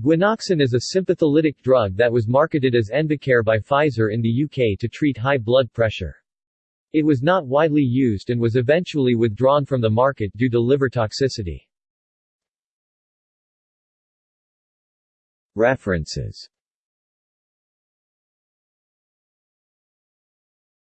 Guanoxan is a sympatholytic drug that was marketed as Envacar by Pfizer in the UK to treat high blood pressure. It was not widely used and was eventually withdrawn from the market due to liver toxicity. References